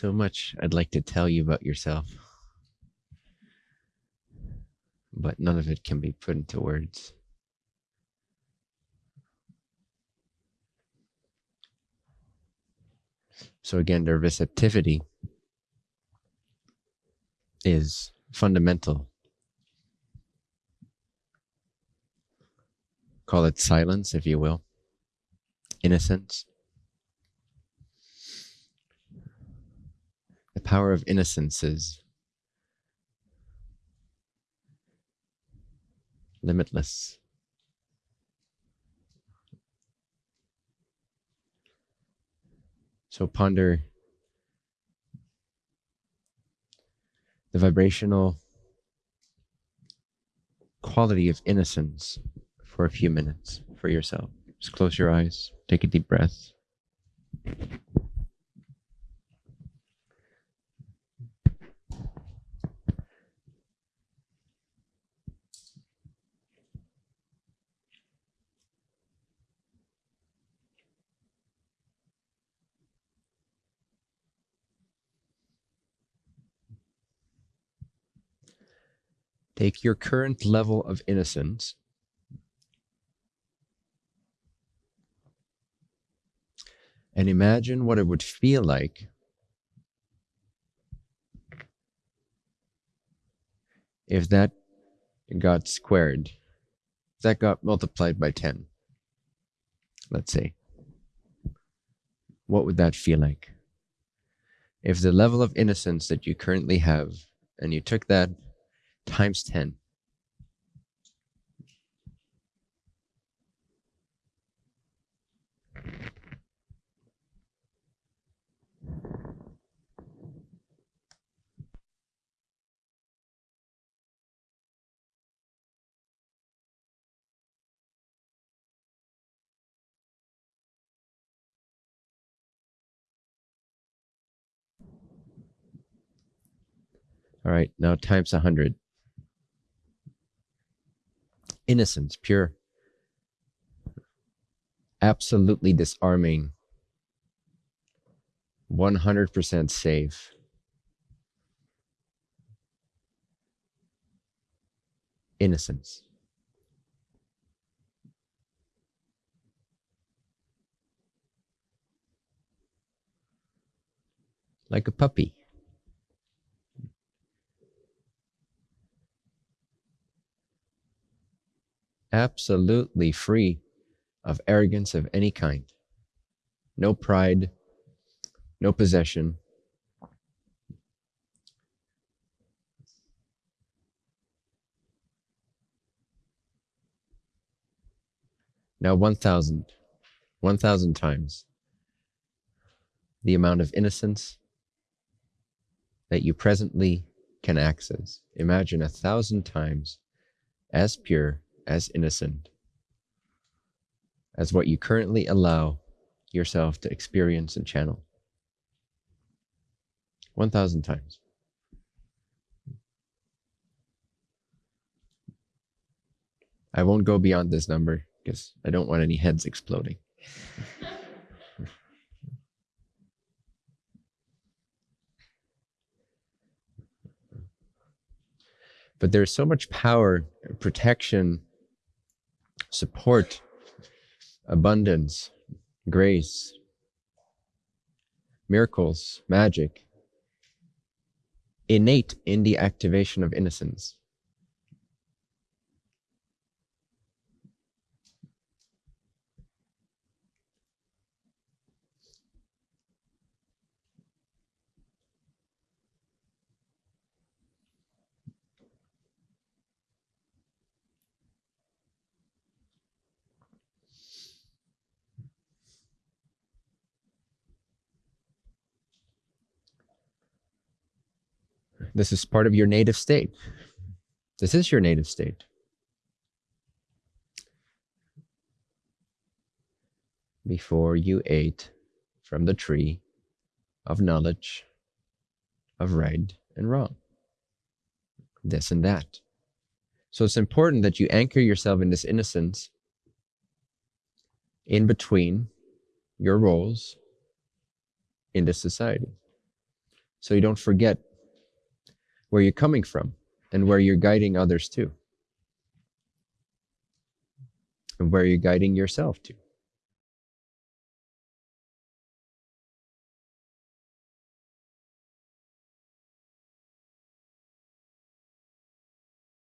So much I'd like to tell you about yourself, but none of it can be put into words. So, again, their receptivity is fundamental. Call it silence, if you will, innocence. Power of innocence is limitless. So ponder the vibrational quality of innocence for a few minutes for yourself. Just close your eyes, take a deep breath. Take your current level of innocence and imagine what it would feel like if that got squared, if that got multiplied by 10, let's say. What would that feel like? If the level of innocence that you currently have, and you took that times 10. All right, now times 100 innocence, pure, absolutely disarming, 100% safe. Innocence. Like a puppy. Absolutely free of arrogance of any kind. No pride, no possession. Now 1,000, 1,000 times the amount of innocence that you presently can access. Imagine a thousand times as pure as innocent as what you currently allow yourself to experience and channel. 1,000 times. I won't go beyond this number because I don't want any heads exploding. but there's so much power, protection, support, abundance, grace, miracles, magic, innate in the activation of innocence. This is part of your native state. This is your native state. Before you ate from the tree of knowledge of right and wrong, this and that. So it's important that you anchor yourself in this innocence in between your roles in this society. so you don't forget where you're coming from and where you're guiding others to and where you're guiding yourself to.